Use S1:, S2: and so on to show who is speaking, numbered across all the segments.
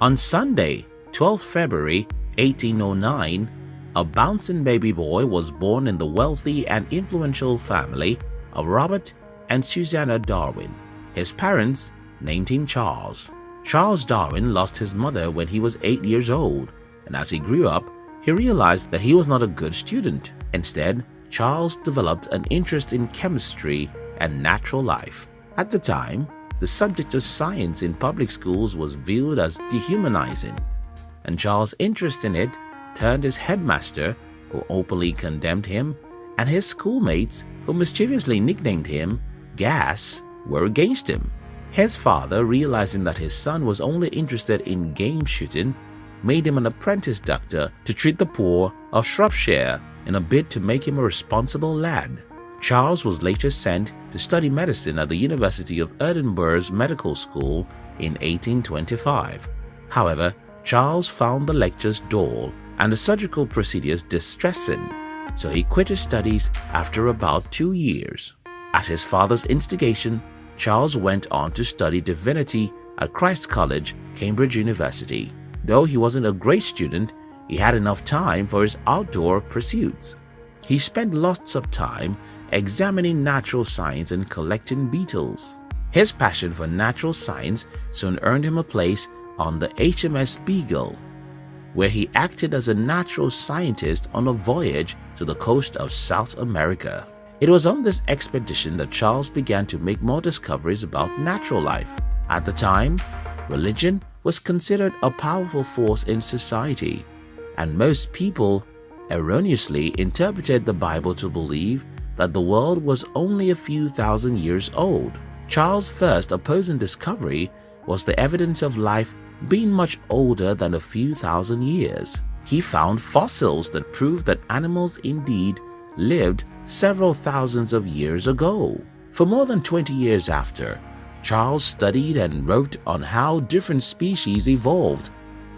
S1: On Sunday, 12 February 1809, a bouncing baby boy was born in the wealthy and influential family of Robert and Susanna Darwin. His parents named him Charles. Charles Darwin lost his mother when he was 8 years old, and as he grew up, he realized that he was not a good student. Instead, Charles developed an interest in chemistry and natural life. At the time, the subject of science in public schools was viewed as dehumanizing, and Charles' interest in it turned his headmaster, who openly condemned him, and his schoolmates, who mischievously nicknamed him Gas, were against him. His father, realizing that his son was only interested in game shooting, made him an apprentice doctor to treat the poor of Shropshire in a bid to make him a responsible lad. Charles was later sent to study medicine at the University of Edinburgh's Medical School in 1825. However, Charles found the lectures dull and the surgical procedures distressing, so he quit his studies after about two years. At his father's instigation, Charles went on to study divinity at Christ's College, Cambridge University. Though he wasn't a great student, he had enough time for his outdoor pursuits. He spent lots of time examining natural science and collecting beetles. His passion for natural science soon earned him a place on the HMS Beagle, where he acted as a natural scientist on a voyage to the coast of South America. It was on this expedition that Charles began to make more discoveries about natural life. At the time, religion was considered a powerful force in society, and most people erroneously interpreted the Bible to believe that the world was only a few thousand years old. Charles' first opposing discovery was the evidence of life being much older than a few thousand years. He found fossils that proved that animals indeed lived several thousands of years ago. For more than 20 years after, Charles studied and wrote on how different species evolved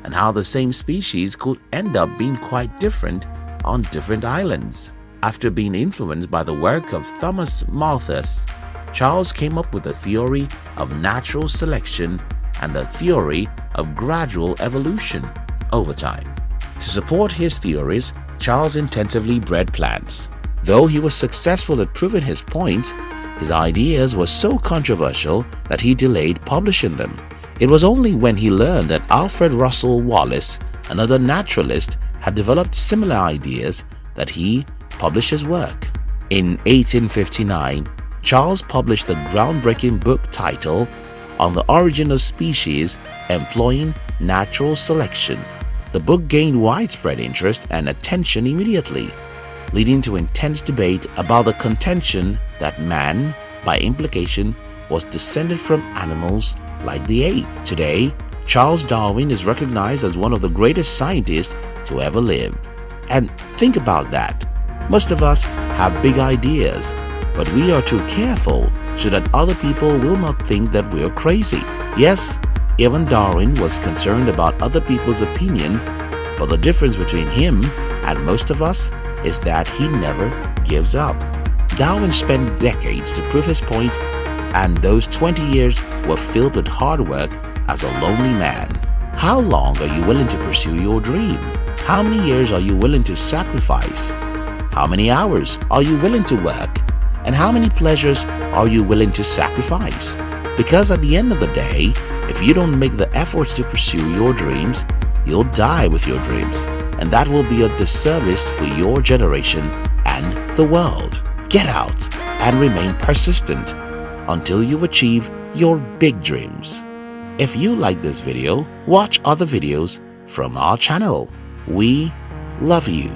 S1: and how the same species could end up being quite different on different islands. After being influenced by the work of Thomas Malthus, Charles came up with the theory of natural selection and the theory of gradual evolution over time. To support his theories, Charles intensively bred plants. Though he was successful at proving his points, his ideas were so controversial that he delayed publishing them. It was only when he learned that Alfred Russel Wallace, another naturalist, had developed similar ideas that he published his work. In 1859, Charles published the groundbreaking book titled On the Origin of Species Employing Natural Selection. The book gained widespread interest and attention immediately, leading to intense debate about the contention that man, by implication, was descended from animals like the ape. Today, Charles Darwin is recognized as one of the greatest scientists to ever live. And think about that. Most of us have big ideas, but we are too careful so that other people will not think that we're crazy. Yes, even Darwin was concerned about other people's opinion, but the difference between him and most of us is that he never gives up. Darwin spent decades to prove his point, and those 20 years were filled with hard work as a lonely man. How long are you willing to pursue your dream? How many years are you willing to sacrifice? How many hours are you willing to work? And how many pleasures are you willing to sacrifice? Because at the end of the day, if you don't make the efforts to pursue your dreams, you'll die with your dreams. And that will be a disservice for your generation and the world. Get out and remain persistent until you achieve your big dreams. If you like this video, watch other videos from our channel. We love you.